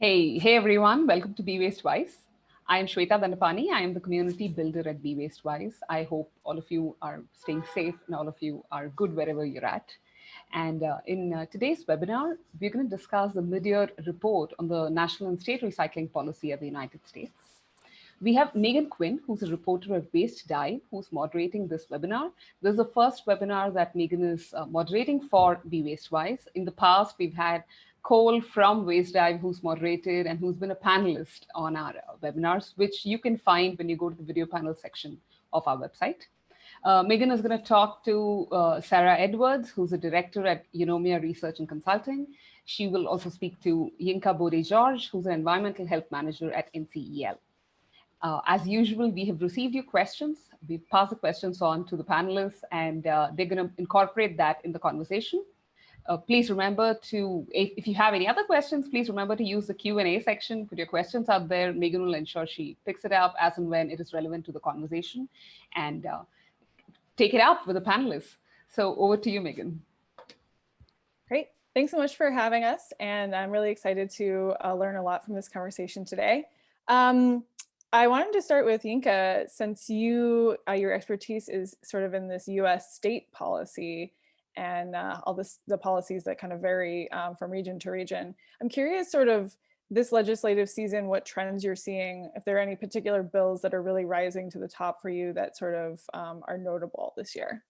Hey, hey everyone, welcome to Be Waste Wise. I am Shweta Dandapani. I am the community builder at Be Waste Wise. I hope all of you are staying safe and all of you are good wherever you're at. And uh, in uh, today's webinar, we're going to discuss the mid-year report on the national and state recycling policy of the United States. We have Megan Quinn, who's a reporter at Waste Dive, who's moderating this webinar. This is the first webinar that Megan is uh, moderating for Be Waste Wise. In the past, we've had Cole from Waste Dive, who's moderated and who's been a panelist on our webinars, which you can find when you go to the video panel section of our website. Uh, Megan is going to talk to uh, Sarah Edwards, who's a director at Eunomia Research and Consulting. She will also speak to Yinka Bode George, who's an environmental health manager at NCEL. Uh, as usual, we have received your questions. We've passed the questions on to the panelists and uh, they're going to incorporate that in the conversation. Uh, please remember to, if, if, you have any other questions, please remember to use the Q&A section, put your questions out there. Megan will ensure she picks it up as and when it is relevant to the conversation and uh, take it out with the panelists. So over to you, Megan. Great. Thanks so much for having us. And I'm really excited to uh, learn a lot from this conversation today. Um, I wanted to start with Yinka, since you, uh, your expertise is sort of in this US state policy and uh, all this, the policies that kind of vary um, from region to region. I'm curious sort of this legislative season, what trends you're seeing, if there are any particular bills that are really rising to the top for you that sort of um, are notable this year.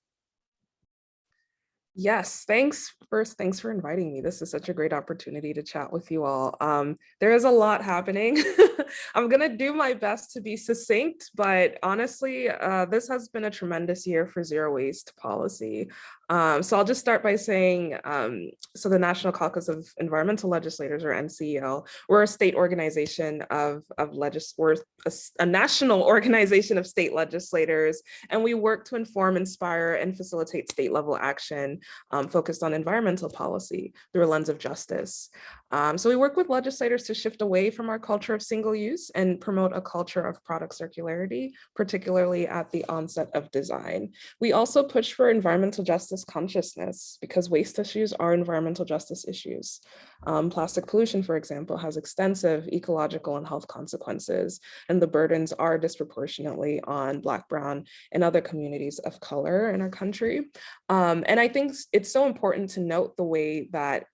Yes, thanks. First, thanks for inviting me. This is such a great opportunity to chat with you all. Um, there is a lot happening. I'm going to do my best to be succinct, but honestly, uh, this has been a tremendous year for zero waste policy. Um, so I'll just start by saying, um, so the National Caucus of Environmental Legislators, or NCEL, we're a state organization of, of legis we're a, a, national organization of state legislators, and we work to inform, inspire, and facilitate state level action um, focused on environmental policy through a lens of justice. Um, so we work with legislators to shift away from our culture of single use and promote a culture of product circularity, particularly at the onset of design. We also push for environmental justice consciousness because waste issues are environmental justice issues. Um, plastic pollution, for example, has extensive ecological and health consequences, and the burdens are disproportionately on Black, Brown, and other communities of color in our country. Um, and I think it's so important to note the way that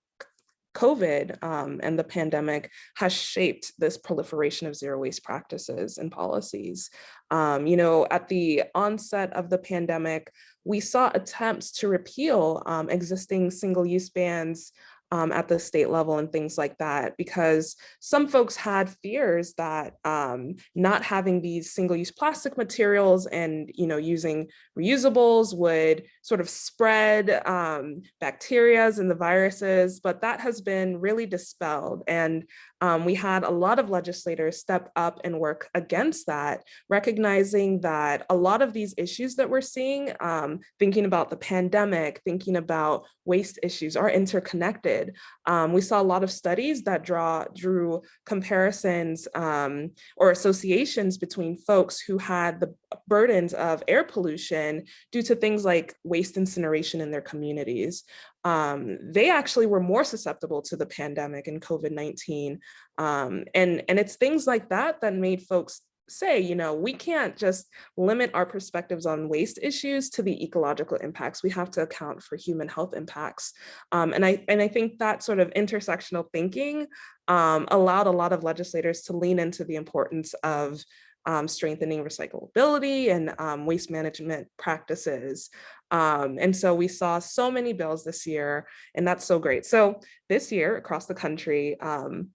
COVID um, and the pandemic has shaped this proliferation of zero waste practices and policies. Um, you know, at the onset of the pandemic, we saw attempts to repeal um, existing single-use bans um, at the state level and things like that, because some folks had fears that um, not having these single-use plastic materials and you know using reusables would sort of spread um, bacterias and the viruses, but that has been really dispelled. And um, we had a lot of legislators step up and work against that, recognizing that a lot of these issues that we're seeing, um, thinking about the pandemic, thinking about waste issues are interconnected. Um, we saw a lot of studies that draw drew comparisons um, or associations between folks who had the burdens of air pollution due to things like waste incineration in their communities um, they actually were more susceptible to the pandemic and COVID-19. Um, and, and it's things like that that made folks say, you know, we can't just limit our perspectives on waste issues to the ecological impacts. We have to account for human health impacts. Um, and, I, and I think that sort of intersectional thinking um, allowed a lot of legislators to lean into the importance of um, strengthening recyclability and um, waste management practices. Um, and so we saw so many bills this year, and that's so great. So this year across the country, um,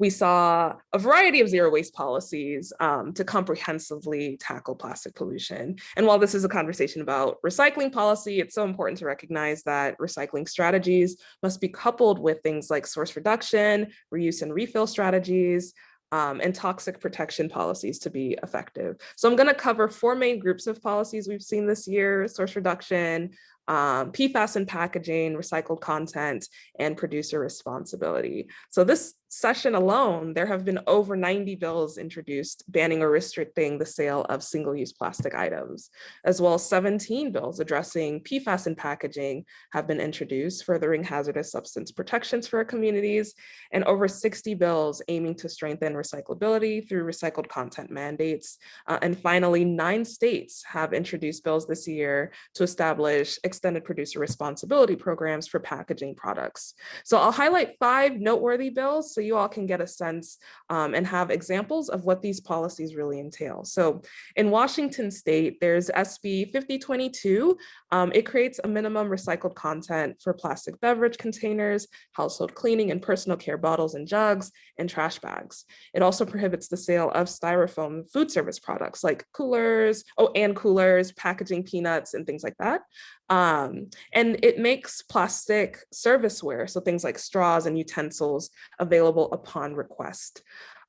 we saw a variety of zero waste policies um, to comprehensively tackle plastic pollution. And while this is a conversation about recycling policy, it's so important to recognize that recycling strategies must be coupled with things like source reduction, reuse and refill strategies, um, and toxic protection policies to be effective. So I'm going to cover four main groups of policies we've seen this year, source reduction, um, PFAS and packaging, recycled content, and producer responsibility. So this session alone, there have been over 90 bills introduced banning or restricting the sale of single-use plastic items, as well as 17 bills addressing PFAS in packaging have been introduced, furthering hazardous substance protections for our communities, and over 60 bills aiming to strengthen recyclability through recycled content mandates. Uh, and finally, nine states have introduced bills this year to establish extended producer responsibility programs for packaging products. So I'll highlight five noteworthy bills so you all can get a sense um, and have examples of what these policies really entail. So in Washington state, there's SB 5022. Um, it creates a minimum recycled content for plastic beverage containers, household cleaning and personal care bottles and jugs, and trash bags. It also prohibits the sale of styrofoam food service products like coolers, oh, and coolers, packaging peanuts, and things like that. Um, and it makes plastic serviceware, so things like straws and utensils available upon request.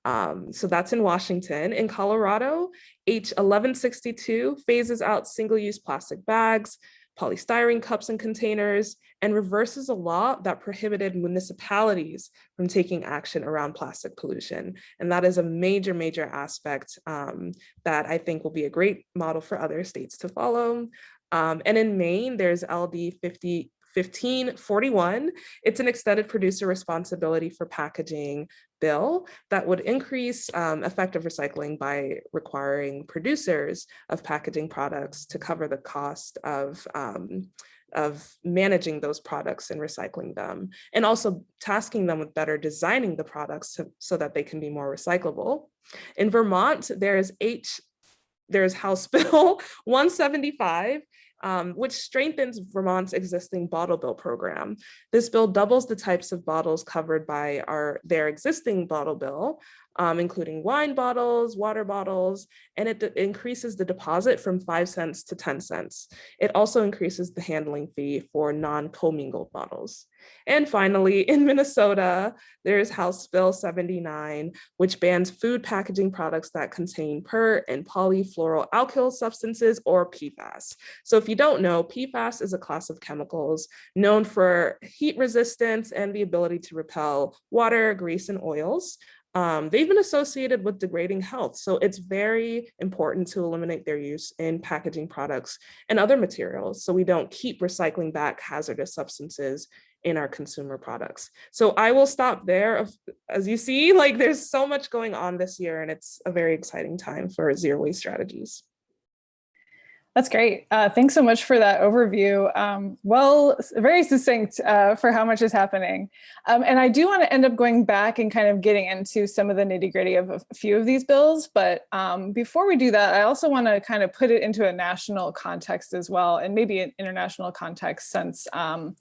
Um, so that's in Washington. In Colorado, H1162 phases out single-use plastic bags, polystyrene cups and containers, and reverses a law that prohibited municipalities from taking action around plastic pollution. And that is a major, major aspect um, that I think will be a great model for other states to follow. Um, and in Maine, there's LD 50, 1541. It's an extended producer responsibility for packaging bill that would increase um, effective recycling by requiring producers of packaging products to cover the cost of um, of managing those products and recycling them, and also tasking them with better designing the products to, so that they can be more recyclable. In Vermont, there's H, there's House Bill 175, um, which strengthens Vermont's existing bottle bill program. This bill doubles the types of bottles covered by our their existing bottle bill, um, including wine bottles, water bottles, and it increases the deposit from 5 cents to 10 cents. It also increases the handling fee for non-commingled bottles. And finally, in Minnesota, there's House Bill 79, which bans food packaging products that contain per and polyfluoroalkyl substances or PFAS. So if you don't know, PFAS is a class of chemicals known for heat resistance and the ability to repel water, grease, and oils um, they've been associated with degrading health. So it's very important to eliminate their use in packaging products and other materials so we don't keep recycling back hazardous substances in our consumer products. So I will stop there. As you see, like there's so much going on this year and it's a very exciting time for zero waste strategies. That's great. Uh, thanks so much for that overview. Um, well, very succinct uh, for how much is happening. Um, and I do want to end up going back and kind of getting into some of the nitty gritty of a few of these bills. But um, before we do that, I also want to kind of put it into a national context as well, and maybe an international context since um,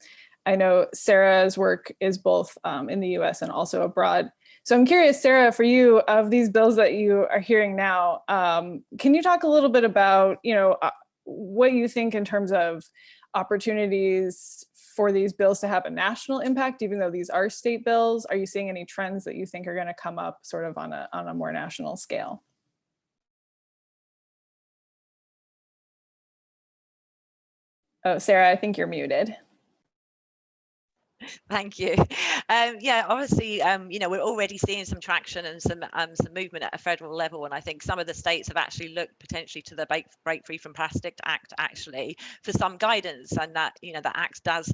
I know Sarah's work is both um, in the US and also abroad. So I'm curious, Sarah, for you, of these bills that you are hearing now, um, can you talk a little bit about, you know, uh, what you think in terms of opportunities for these bills to have a national impact, even though these are state bills? Are you seeing any trends that you think are going to come up sort of on a, on a more national scale? Oh, Sarah, I think you're muted. Thank you. Um, yeah, obviously, um, you know, we're already seeing some traction and some um, some movement at a federal level, and I think some of the states have actually looked potentially to the Break, Break Free from Plastic Act actually for some guidance, and that you know the Act does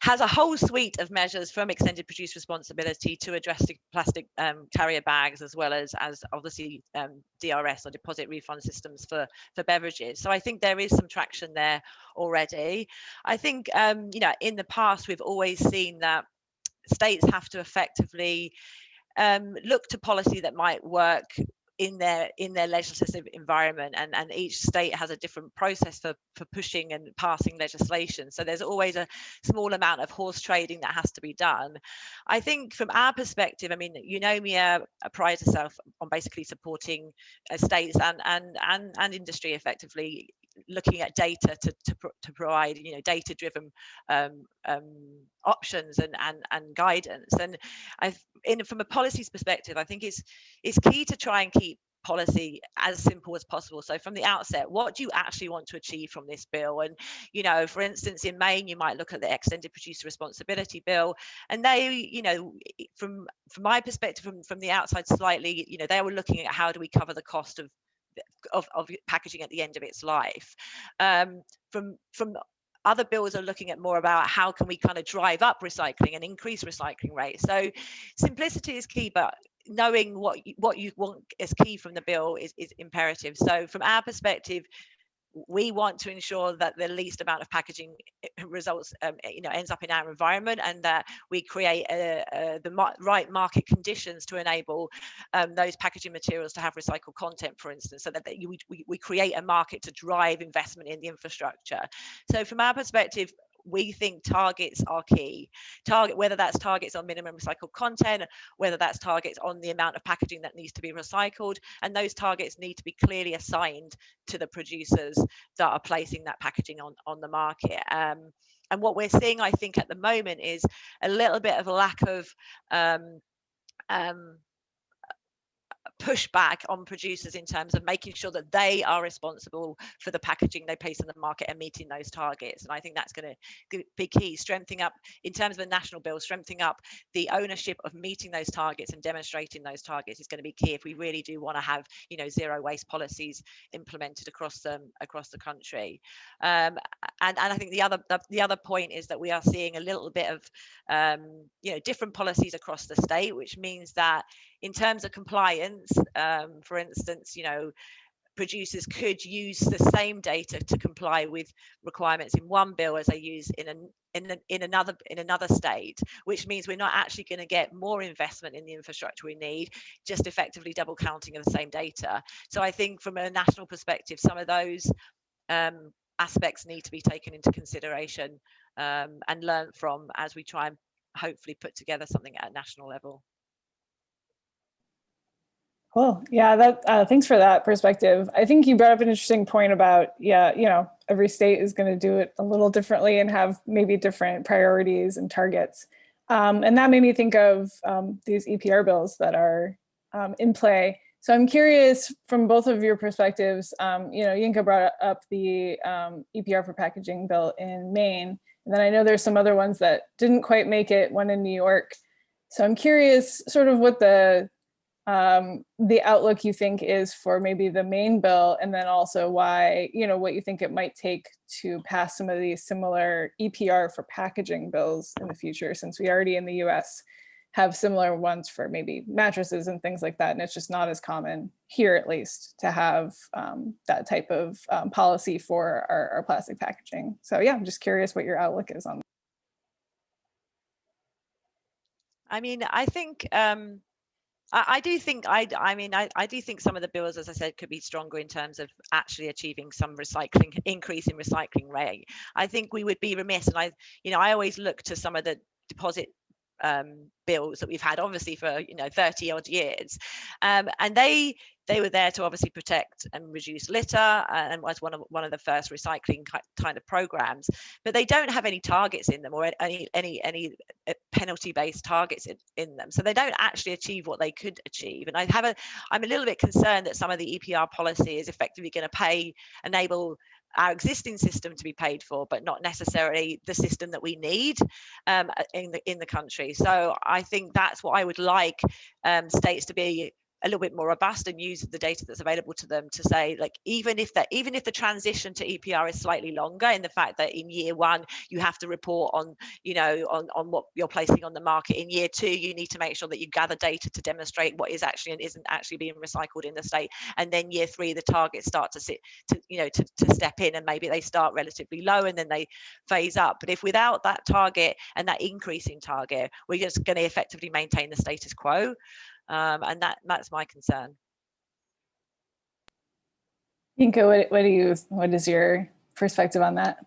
has a whole suite of measures from extended producer responsibility to addressing plastic um, carrier bags, as well as as obviously um, DRS or deposit refund systems for for beverages. So I think there is some traction there already. I think um, you know in the past we've always seen that states have to effectively um, look to policy that might work in their in their legislative environment and and each state has a different process for for pushing and passing legislation. So there's always a small amount of horse trading that has to be done. I think from our perspective i mean me uh, prior to on basically supporting uh, states and and and and industry effectively looking at data to, to, to provide you know data driven um, um, options and, and and guidance and i in from a policies perspective i think it's it's key to try and keep policy as simple as possible. So from the outset, what do you actually want to achieve from this bill? And, you know, for instance, in Maine, you might look at the extended producer responsibility bill, and they, you know, from from my perspective, from, from the outside slightly, you know, they were looking at how do we cover the cost of of, of packaging at the end of its life. Um, from from other bills are looking at more about how can we kind of drive up recycling and increase recycling rates. So simplicity is key, but knowing what you, what you want is key from the bill is, is imperative. So from our perspective, we want to ensure that the least amount of packaging eh, results um, eh, you know ends up in our environment and that we create a, a, the right market conditions to enable um, those packaging materials to have recycled content for instance so that, that you, we, we create a market to drive investment in the infrastructure. So from our perspective we think targets are key. Target, whether that's targets on minimum recycled content, whether that's targets on the amount of packaging that needs to be recycled, and those targets need to be clearly assigned to the producers that are placing that packaging on, on the market. Um, and what we're seeing, I think, at the moment is a little bit of a lack of um, um, pushback on producers in terms of making sure that they are responsible for the packaging they place in the market and meeting those targets. And I think that's going to be key, strengthening up in terms of the national bill, strengthening up the ownership of meeting those targets and demonstrating those targets is going to be key if we really do want to have, you know, zero waste policies implemented across them across the country. Um, and, and I think the other the, the, other point is that we are seeing a little bit of um, you know different policies across the state, which means that in terms of compliance, um, for instance, you know, producers could use the same data to comply with requirements in one bill as they use in an in, in another in another state which means we're not actually going to get more investment in the infrastructure we need just effectively double counting of the same data. So i think from a national perspective some of those um, aspects need to be taken into consideration um, and learned from as we try and hopefully put together something at a national level Cool. Yeah, that uh, thanks for that perspective. I think you brought up an interesting point about, yeah, you know, every state is going to do it a little differently and have maybe different priorities and targets. Um, and that made me think of um, these EPR bills that are um, in play. So I'm curious from both of your perspectives, um, you know, Yinka brought up the um, EPR for packaging bill in Maine. And then I know there's some other ones that didn't quite make it, one in New York. So I'm curious sort of what the um, the outlook you think is for maybe the Maine bill, and then also why, you know, what you think it might take to pass some of these similar EPR for packaging bills in the future, since we already in the US have similar ones for maybe mattresses and things like that. And it's just not as common here, at least, to have um, that type of um, policy for our, our plastic packaging. So yeah, I'm just curious what your outlook is on that. I mean, I think um, I, do think I I mean I, I do think some of the bills, as I said, could be stronger in terms of actually achieving some recycling increase in recycling rate. I think we would be remiss, and I you know I always look to some of the deposit um, bills that we've had obviously for you know 30 odd years um, and they they were there to obviously protect and reduce litter uh, and was one of one of the first recycling kind of programs but they don't have any targets in them or any any any uh, penalty based targets in, in them so they don't actually achieve what they could achieve and i have a i'm a little bit concerned that some of the epr policy is effectively going to pay enable our existing system to be paid for, but not necessarily the system that we need um, in the in the country. So I think that's what I would like um, states to be a little bit more robust and use the data that's available to them to say like even if that even if the transition to EPR is slightly longer in the fact that in year one you have to report on you know on on what you're placing on the market. In year two you need to make sure that you gather data to demonstrate what is actually and isn't actually being recycled in the state. And then year three the targets start to sit to you know to, to step in and maybe they start relatively low and then they phase up. But if without that target and that increasing target we're just going to effectively maintain the status quo um, and that that's my concern. Yinka, what, what do you what is your perspective on that?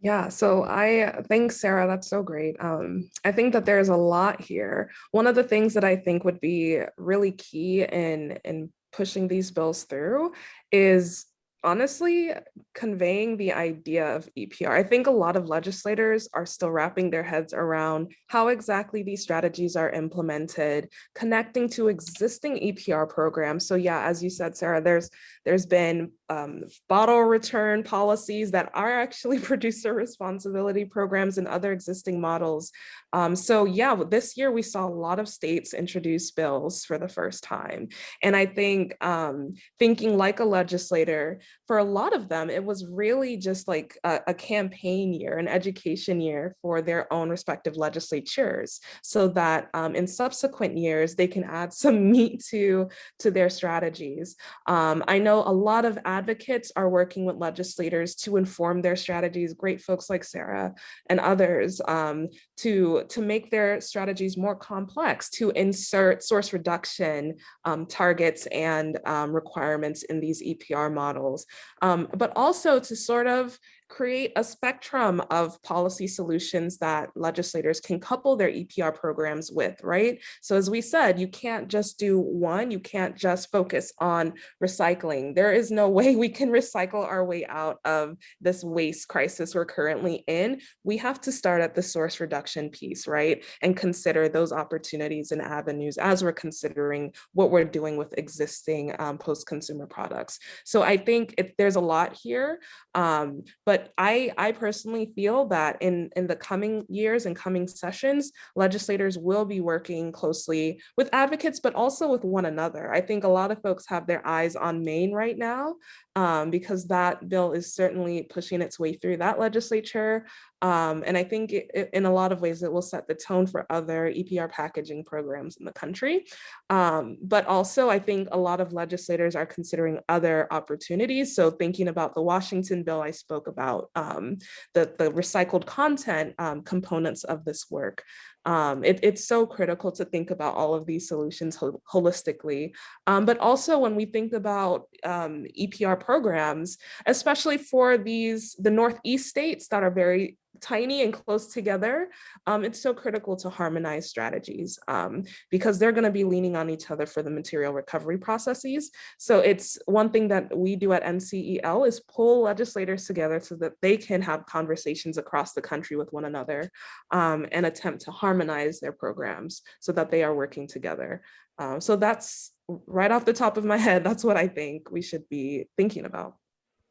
Yeah, so I think, Sarah, that's so great. Um, I think that there's a lot here. One of the things that I think would be really key in in pushing these bills through is honestly conveying the idea of EPR. I think a lot of legislators are still wrapping their heads around how exactly these strategies are implemented, connecting to existing EPR programs. So yeah, as you said, Sarah, there's there's been um, bottle return policies that are actually producer responsibility programs and other existing models. Um, so yeah, this year we saw a lot of states introduce bills for the first time. And I think um, thinking like a legislator, for a lot of them, it was really just like a, a campaign year, an education year for their own respective legislatures, so that um, in subsequent years, they can add some meat to, to their strategies. Um, I know a lot of advocates are working with legislators to inform their strategies, great folks like Sarah and others, um, to, to make their strategies more complex, to insert source reduction um, targets and um, requirements in these EPR models, um, but also to sort of create a spectrum of policy solutions that legislators can couple their EPR programs with, right? So as we said, you can't just do one, you can't just focus on recycling. There is no way we can recycle our way out of this waste crisis we're currently in. We have to start at the source reduction piece, right? And consider those opportunities and avenues as we're considering what we're doing with existing um, post-consumer products. So I think it, there's a lot here, um, but I, I personally feel that in, in the coming years and coming sessions, legislators will be working closely with advocates, but also with one another. I think a lot of folks have their eyes on Maine right now um, because that bill is certainly pushing its way through that legislature. Um, and I think it, in a lot of ways, it will set the tone for other EPR packaging programs in the country. Um, but also, I think a lot of legislators are considering other opportunities. So thinking about the Washington bill I spoke about, um, the, the recycled content um, components of this work. Um, it, it's so critical to think about all of these solutions ho holistically. Um, but also when we think about um, EPR programs, especially for these, the Northeast states that are very tiny and close together, um, it's so critical to harmonize strategies um, because they're going to be leaning on each other for the material recovery processes. So it's one thing that we do at NCEL is pull legislators together so that they can have conversations across the country with one another um, and attempt to harmonize their programs so that they are working together. Um, so that's right off the top of my head, that's what I think we should be thinking about.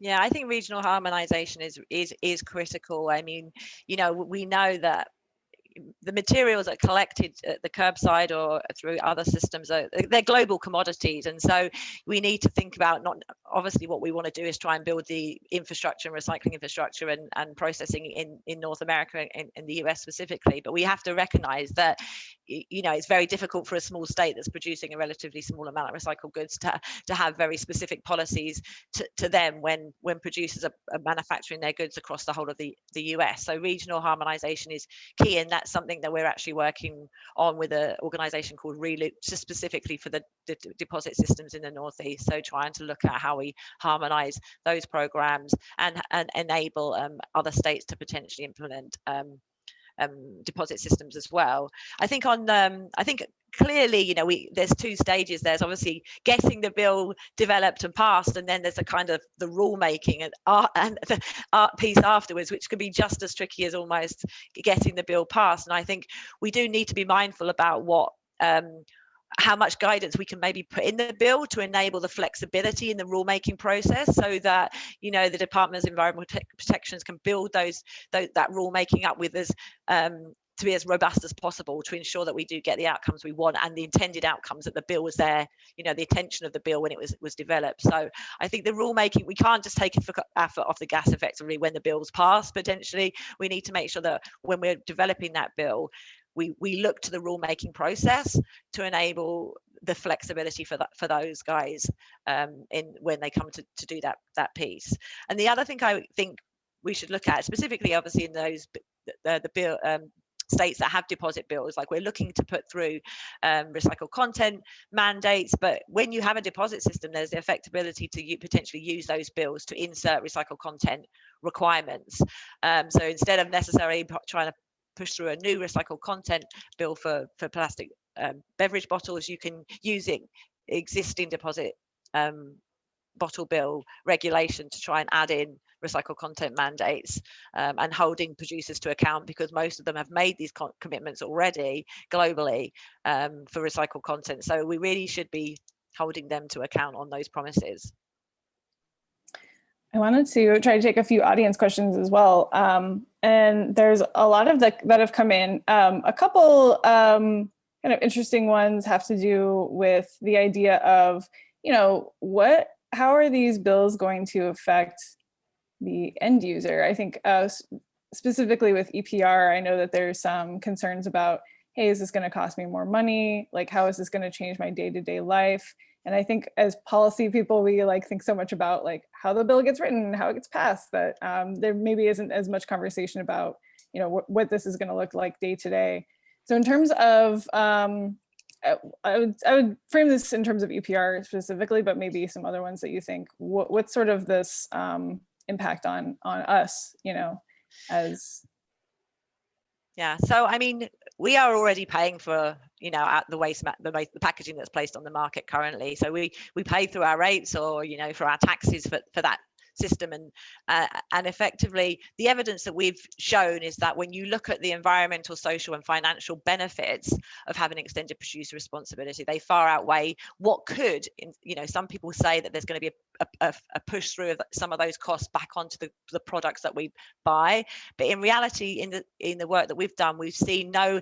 Yeah, I think regional harmonization is is is critical. I mean, you know, we know that the materials that are collected at the curbside or through other systems are they're global commodities. And so we need to think about not obviously what we want to do is try and build the infrastructure and recycling infrastructure and, and processing in in north america and in the us specifically. But we have to recognize that you know it's very difficult for a small state that's producing a relatively small amount of recycled goods to to have very specific policies to, to them when when producers are, are manufacturing their goods across the whole of the the us so regional harmonization is key and that's something that we're actually working on with an organization called reloop just specifically for the, deposit systems in the northeast. So trying to look at how we harmonize those programs and and enable um, other states to potentially implement um, um, deposit systems as well. I think on um, I think clearly you know we there's two stages there's obviously getting the bill developed and passed and then there's a kind of the rule making and art and the art piece afterwards which could be just as tricky as almost getting the bill passed and i think we do need to be mindful about what um, how much guidance we can maybe put in the bill to enable the flexibility in the rulemaking process so that you know the department of environmental protections can build those, those that rulemaking up with us um, to be as robust as possible to ensure that we do get the outcomes we want and the intended outcomes that the bill was there you know the intention of the bill when it was was developed. So i think the rulemaking we can't just take our foot off the gas effectively when the bill's passed potentially. We need to make sure that when we're developing that bill we we look to the rulemaking process to enable the flexibility for that for those guys um, in when they come to, to do that that piece. And the other thing I think we should look at specifically, obviously, in those the, the bill um, states that have deposit bills like we're looking to put through um, recycled content mandates but when you have a deposit system there's the effectability to potentially use those bills to insert recycled content requirements um, so instead of necessarily trying to push through a new recycled content bill for, for plastic um, beverage bottles, you can use it, existing deposit um, bottle bill regulation to try and add in recycled content mandates um, and holding producers to account because most of them have made these commitments already globally um, for recycled content. So we really should be holding them to account on those promises. I wanted to try to take a few audience questions as well. Um, and there's a lot of the, that have come in. Um, a couple um, kind of interesting ones have to do with the idea of, you know, what, how are these bills going to affect the end user? I think uh, specifically with EPR, I know that there's some concerns about, hey, is this going to cost me more money? Like, how is this going to change my day-to-day -day life? And I think as policy people, we like think so much about like how the bill gets written, how it gets passed, that um, there maybe isn't as much conversation about, you know, wh what this is going to look like day to day. So in terms of, um, I, would I would frame this in terms of EPR specifically, but maybe some other ones that you think what what's sort of this um, impact on on us, you know, as yeah, so I mean, we are already paying for, you know, at the waste, the, the packaging that's placed on the market currently. So we we pay through our rates or, you know, for our taxes for, for that system and uh, and effectively the evidence that we've shown is that when you look at the environmental social and financial benefits of having extended producer responsibility they far outweigh what could you know some people say that there's going to be a, a, a push through of some of those costs back onto the, the products that we buy but in reality in the in the work that we've done we've seen no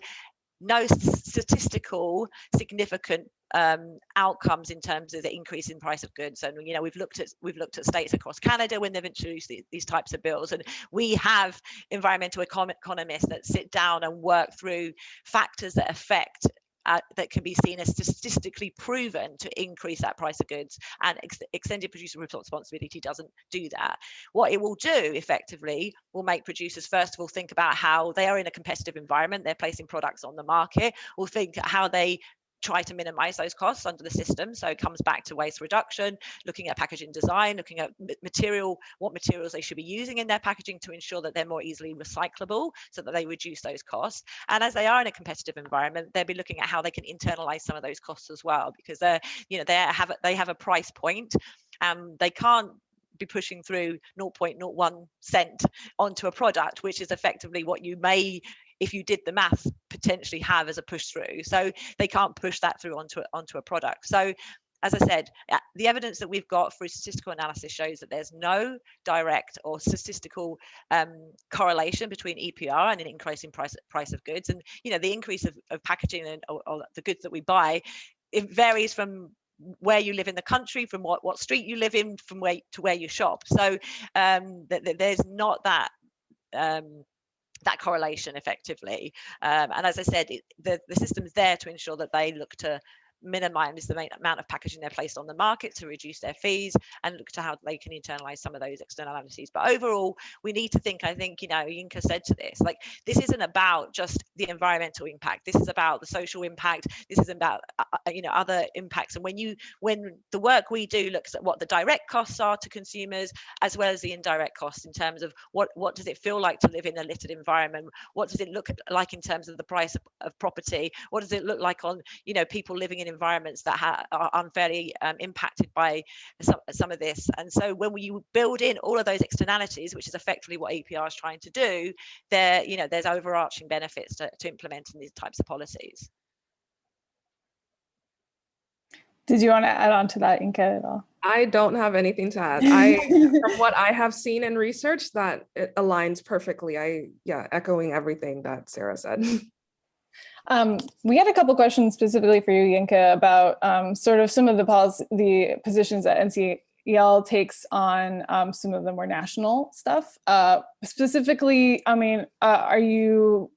no statistical significant um, outcomes in terms of the increase in price of goods. And you know, we've looked at we've looked at states across Canada when they've introduced these, types of bills, and we have environmental econ economists that sit down and work through factors that affect uh, that can be seen as statistically proven to increase that price of goods and ex extended producer responsibility doesn't do that. What it will do effectively will make producers first of all think about how they are in a competitive environment, they're placing products on the market, will think how they try to minimize those costs under the system. So it comes back to waste reduction, looking at packaging design, looking at material, what materials they should be using in their packaging to ensure that they're more easily recyclable so that they reduce those costs. And as they are in a competitive environment, they'll be looking at how they can internalize some of those costs as well, because they're, you know, they have, they have a price point and they can't be pushing through 0.01 cent onto a product, which is effectively what you may if you did the math potentially have as a push through so they can't push that through onto onto a product so as I said, the evidence that we've got through statistical analysis shows that there's no direct or statistical um, correlation between EPR and an increase in price price of goods. And you know, the increase of, of packaging and or, or the goods that we buy, it varies from where you live in the country, from what what street you live in, from where to where you shop. So um, th th there's not that um, that correlation effectively. Um, and as I said, it, the, the system's there to ensure that they look to minimize the main amount of packaging they're placed on the market to reduce their fees and look to how they can internalize some of those externalities. But overall, we need to think, I think, you know, Yinka said to this, like, this isn't about just the environmental impact. This is about the social impact. This is about, uh, uh, you know, other impacts. And when you, when the work we do looks at what the direct costs are to consumers, as well as the indirect costs in terms of what, what does it feel like to live in a littered environment? What does it look like in terms of the price of, of property? What does it look like on, you know, people living in environments that are unfairly um, impacted by some, some of this. And so when we build in all of those externalities, which is effectively what EPR is trying to do, there, you know, there's overarching benefits to, to implementing these types of policies. Did you want to add on to that, Yinka, at all? I don't have anything to add. I, from what I have seen in research, that it aligns perfectly. I, yeah, echoing everything that Sarah said. Um, we had a couple questions specifically for you, Yinka, about um, sort of some of the policy, the positions that NCEL takes on um, some of the more national stuff. Uh, specifically, I mean, uh, are you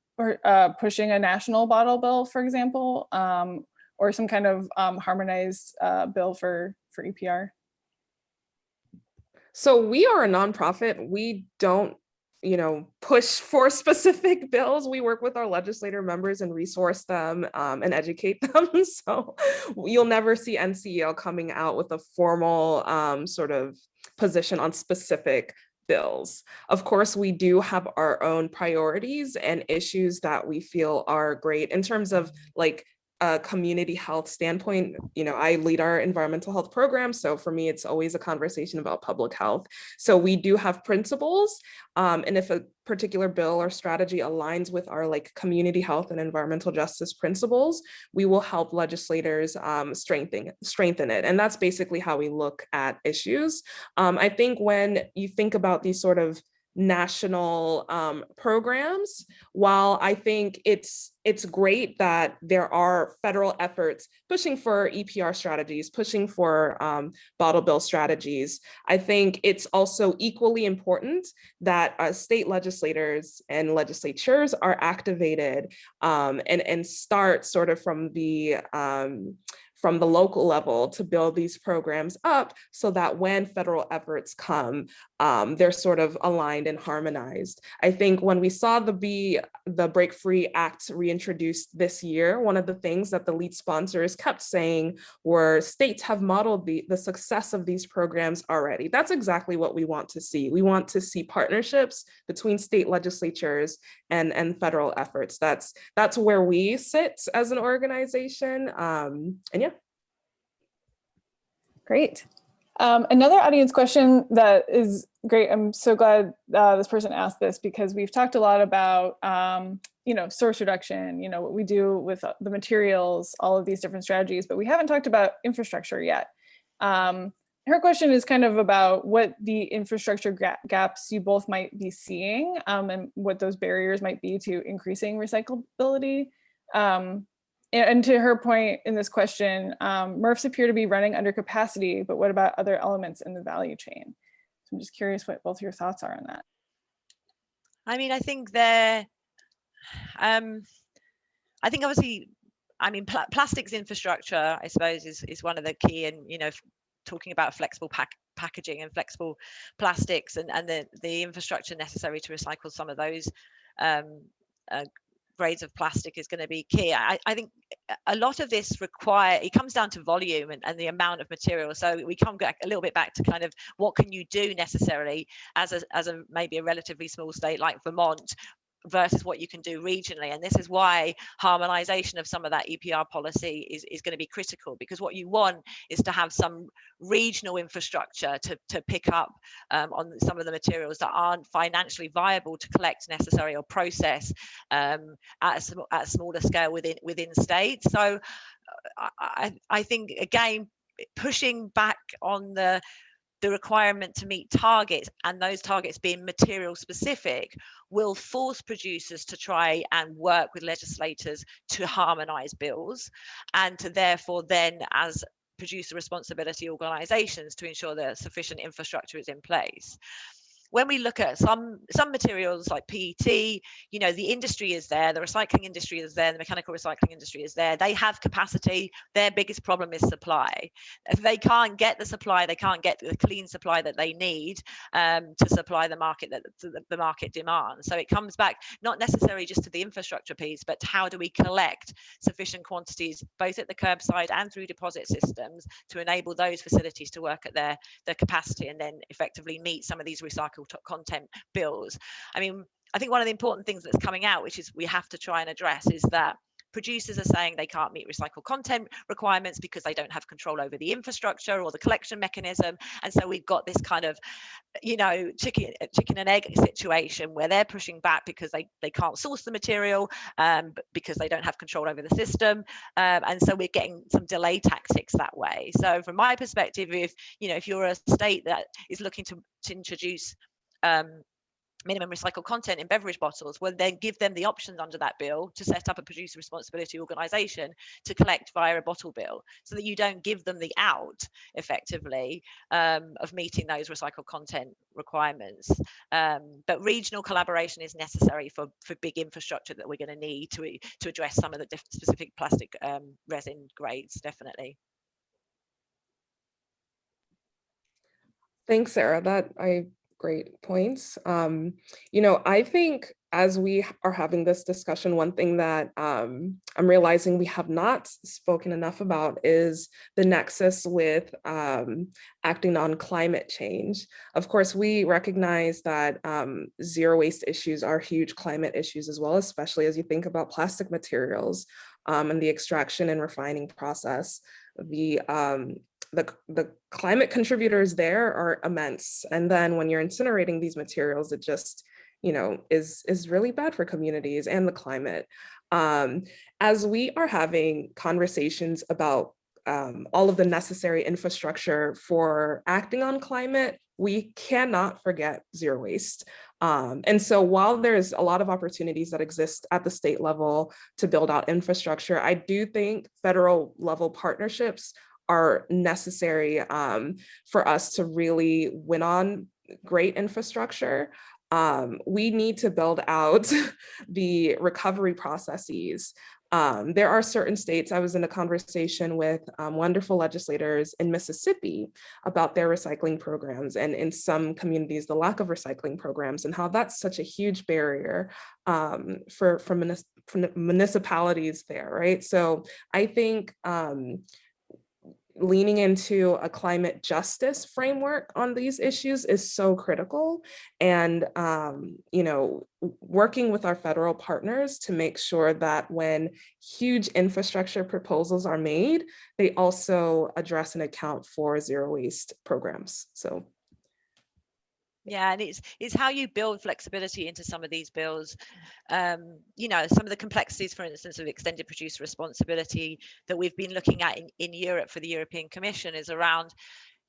uh, pushing a national bottle bill, for example, um, or some kind of um, harmonized uh, bill for, for EPR? So we are a nonprofit. We don't you know, push for specific bills. We work with our legislator members and resource them um, and educate them. so you'll never see NCEL coming out with a formal um, sort of position on specific bills. Of course, we do have our own priorities and issues that we feel are great in terms of like a community health standpoint, you know, I lead our environmental health program. So for me, it's always a conversation about public health. So we do have principles. Um, and if a particular bill or strategy aligns with our like community health and environmental justice principles, we will help legislators um, strengthen, strengthen it. And that's basically how we look at issues. Um, I think when you think about these sort of national um, programs. While I think it's it's great that there are federal efforts pushing for EPR strategies, pushing for um, bottle bill strategies, I think it's also equally important that uh, state legislators and legislatures are activated um, and, and start sort of from the um, from the local level to build these programs up so that when federal efforts come, um, they're sort of aligned and harmonized. I think when we saw the B, the Break Free Act reintroduced this year, one of the things that the lead sponsors kept saying were states have modeled the, the success of these programs already. That's exactly what we want to see. We want to see partnerships between state legislatures and, and federal efforts. That's, that's where we sit as an organization. Um, and yeah. Great. Um, another audience question that is great. I'm so glad uh, this person asked this because we've talked a lot about, um, you know, source reduction, you know, what we do with the materials, all of these different strategies, but we haven't talked about infrastructure yet. Um, her question is kind of about what the infrastructure gaps you both might be seeing um, and what those barriers might be to increasing recyclability. Um, and to her point in this question, um, MRFs appear to be running under capacity, but what about other elements in the value chain? So I'm just curious what both your thoughts are on that. I mean, I think they're, um, I think obviously, I mean, pl plastics infrastructure, I suppose, is, is one of the key and, you know, talking about flexible pack packaging and flexible plastics and, and the, the infrastructure necessary to recycle some of those um, uh, grades of plastic is going to be key. I, I, think a lot of this require it comes down to volume and, and, the amount of material. So we come back a little bit back to kind of what can you do necessarily as a as a maybe a relatively small state like Vermont versus what you can do regionally. And this is why harmonization of some of that EPR policy is, is going to be critical because what you want is to have some regional infrastructure to, to pick up um, on some of the materials that aren't financially viable to collect necessary or process um, at, a, at a smaller scale within within states. So uh, I, I think again, pushing back on the the requirement to meet targets and those targets being material specific will force producers to try and work with legislators to harmonize bills and to therefore then as producer responsibility organizations to ensure that sufficient infrastructure is in place when we look at some some materials like PET, you know, the industry is there, the recycling industry is there, the mechanical recycling industry is there. They have capacity. Their biggest problem is supply. If they can't get the supply, they can't get the clean supply that they need um, to supply the market that the market demands. So it comes back not necessarily just to the infrastructure piece, but how do we collect sufficient quantities both at the curbside and through deposit systems to enable those facilities to work at their their capacity and then effectively meet some of these recycled content bills. I mean, I think one of the important things that's coming out, which is we have to try and address, is that producers are saying they can't meet recycled content requirements because they don't have control over the infrastructure or the collection mechanism. And so we've got this kind of you know chicken chicken and egg situation where they're pushing back because they they can't source the material um, because they don't have control over the system. Um, and so we're getting some delay tactics that way. So from my perspective if you know if you're a state that is looking to, to introduce um, minimum recycled content in beverage bottles will then give them the options under that bill to set up a producer responsibility organization to collect via a bottle bill so that you don't give them the out effectively um, of meeting those recycled content requirements um, but regional collaboration is necessary for for big infrastructure that we're going to need to to address some of the specific plastic um, resin grades definitely Thanks, Sarah. That I great points. Um, you know, I think as we are having this discussion, one thing that um, I'm realizing we have not spoken enough about is the nexus with um, acting on climate change. Of course, we recognize that um, zero waste issues are huge climate issues as well, especially as you think about plastic materials um, and the extraction and refining process. The um, the, the climate contributors there are immense. And then when you're incinerating these materials, it just you know, is, is really bad for communities and the climate. Um, as we are having conversations about um, all of the necessary infrastructure for acting on climate, we cannot forget zero waste. Um, and so while there's a lot of opportunities that exist at the state level to build out infrastructure, I do think federal level partnerships are necessary um, for us to really win on great infrastructure um, we need to build out the recovery processes. Um, there are certain states, I was in a conversation with um, wonderful legislators in Mississippi about their recycling programs and in some communities, the lack of recycling programs and how that's such a huge barrier um, for, for, for, municipalities there, right? So I think um, leaning into a climate justice framework on these issues is so critical. And, um, you know, working with our federal partners to make sure that when huge infrastructure proposals are made, they also address and account for zero waste programs. So yeah and it's it's how you build flexibility into some of these bills um you know some of the complexities for instance of extended producer responsibility that we've been looking at in, in europe for the european commission is around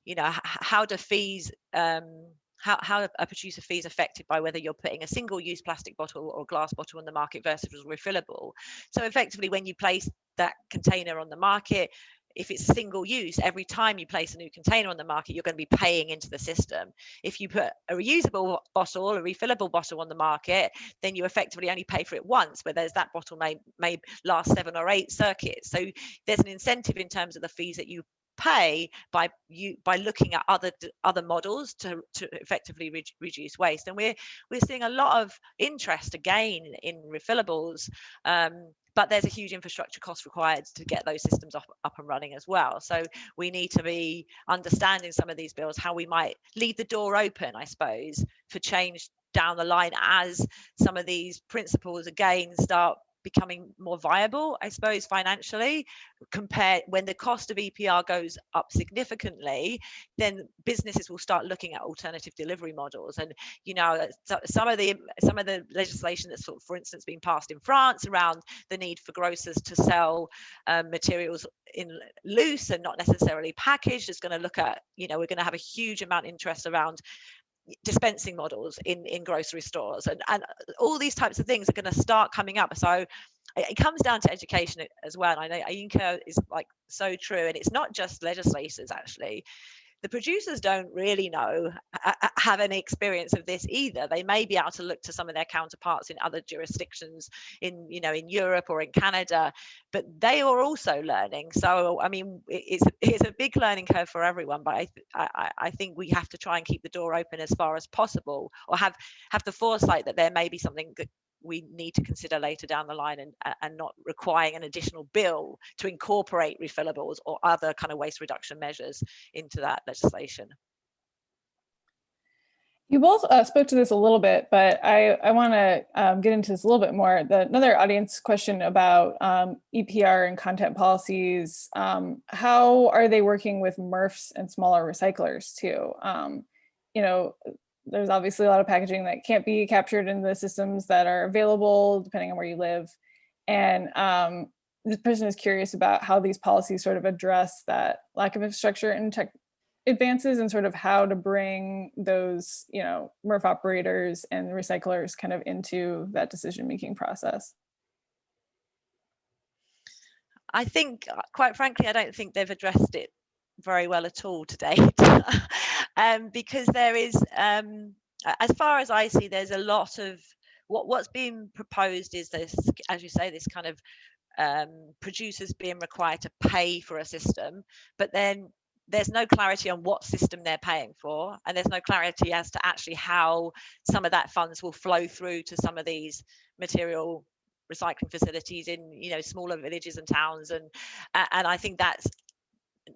you know how do fees um how, how a producer fee is affected by whether you're putting a single use plastic bottle or glass bottle on the market versus refillable. So effectively, when you place that container on the market, if it's single use, every time you place a new container on the market, you're going to be paying into the system. If you put a reusable bottle, a refillable bottle on the market, then you effectively only pay for it once, whereas that bottle may, may last seven or eight circuits. So there's an incentive in terms of the fees that you pay by you by looking at other other models to to effectively re reduce waste and we're we're seeing a lot of interest again in refillables um, but there's a huge infrastructure cost required to get those systems up, up and running as well. So we need to be understanding some of these bills, how we might leave the door open, I suppose, for change down the line as some of these principles again start becoming more viable, I suppose, financially, compared when the cost of EPR goes up significantly, then businesses will start looking at alternative delivery models. And you know, some of the some of the legislation that's, for instance, being passed in France around the need for grocers to sell um, materials in loose and not necessarily packaged is going to look at, you know, we're going to have a huge amount of interest around dispensing models in in grocery stores and and all these types of things are going to start coming up. So it comes down to education eh, as well i know Yinka is like so true and it's not just legislators actually the producers don't really know have any experience of this either. They may be able to look to some of their counterparts in other jurisdictions in you know in europe or in canada but they are also learning. So i mean it's it's a big learning curve for everyone but I, I i think we have to try and keep the door open as far as possible or have have the foresight that there may be something that we need to consider later down the line and, and not requiring an additional bill to incorporate refillables or other kind of waste reduction measures into that legislation. You both uh, spoke to this a little bit, but I, I want to um, get into this a little bit more. The, another audience question about um, EPR and content policies, um, how are they working with MRFs and smaller recyclers too? Um, you know, there's obviously a lot of packaging that can't be captured in the systems that are available depending on where you live. And um, this person is curious about how these policies sort of address that lack of infrastructure and tech advances and sort of how to bring those, you know, MRF operators and recyclers kind of into that decision-making process. I think, uh, quite frankly, I don't think they've addressed it very well at all to date um, because there is um, as far as I see there's a lot of what what's being proposed is this as you say this kind of um, producers being required to pay for a system but then there's no clarity on what system they're paying for and there's no clarity as to actually how some of that funds will flow through to some of these material recycling facilities in you know smaller villages and towns and and i think that's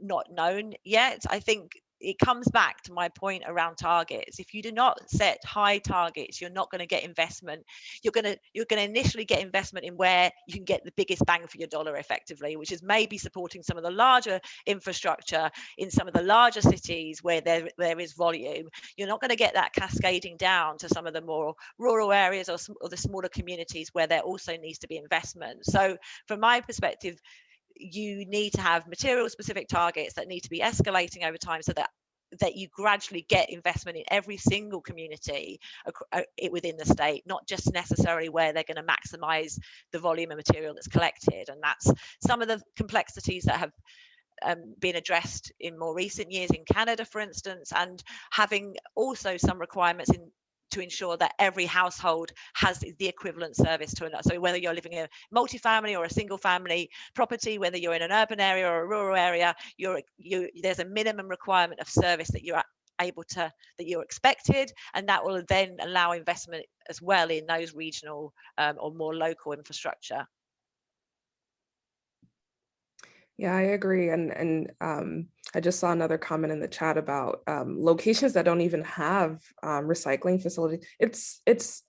not known yet. I think it comes back to my point around targets. If you do not set high targets you're not going to get investment. You're going to you're going to initially get investment in where you can get the biggest bang for your dollar effectively which is maybe supporting some of the larger infrastructure in some of the larger cities where there there is volume. You're not going to get that cascading down to some of the more rural areas or, or the smaller communities where there also needs to be investment. So from my perspective you need to have material specific targets that need to be escalating over time so that that you gradually get investment in every single community uh, within the state, not just necessarily where they're going to maximize the volume of material that's collected. And that's some of the complexities that have um, been addressed in more recent years in Canada, for instance, and having also some requirements in to ensure that every household has the equivalent service to another. So whether you're living in a multi-family or a single family property, whether you're in an urban area or a rural area, you're, you, there's a minimum requirement of service that you're able to, that you're expected, and that will then allow investment as well in those regional um, or more local infrastructure. Yeah, I agree. And and um, I just saw another comment in the chat about um, locations that don't even have um, recycling facilities. It's it's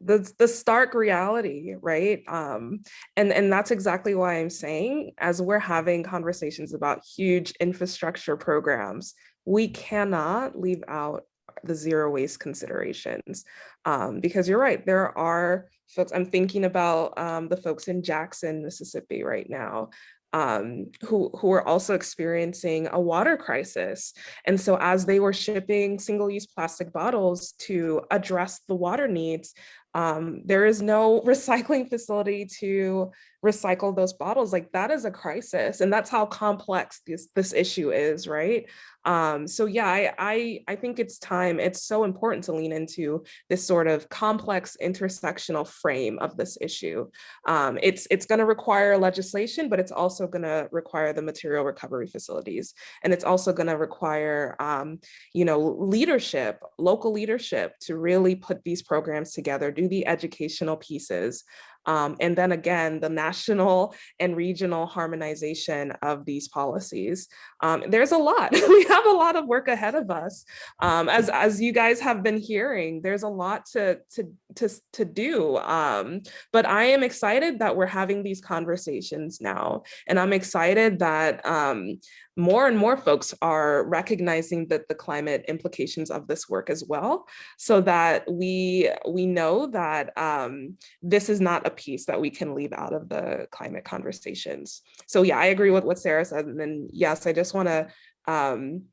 the the stark reality, right? Um, and and that's exactly why I'm saying, as we're having conversations about huge infrastructure programs, we cannot leave out the zero waste considerations um, because you're right there are folks i'm thinking about um, the folks in jackson mississippi right now um, who, who are also experiencing a water crisis. And so as they were shipping single-use plastic bottles to address the water needs, um, there is no recycling facility to recycle those bottles. Like that is a crisis. And that's how complex this, this issue is, right? Um, so yeah, I, I, I think it's time, it's so important to lean into this sort of complex intersectional frame of this issue. Um, it's it's gonna require legislation, but it's also gonna require the material recovery facilities. And it's also gonna require, um, you know, leadership, local leadership to really put these programs together, do the educational pieces, um, and then again, the national and regional harmonization of these policies. Um, there's a lot, we have a lot of work ahead of us. Um, as, as you guys have been hearing, there's a lot to, to, to, to do. Um, but I am excited that we're having these conversations now. And I'm excited that um, more and more folks are recognizing that the climate implications of this work as well, so that we we know that um, this is not a piece that we can leave out of the climate conversations. So yeah, I agree with what Sarah said. And then yes, I just want to um,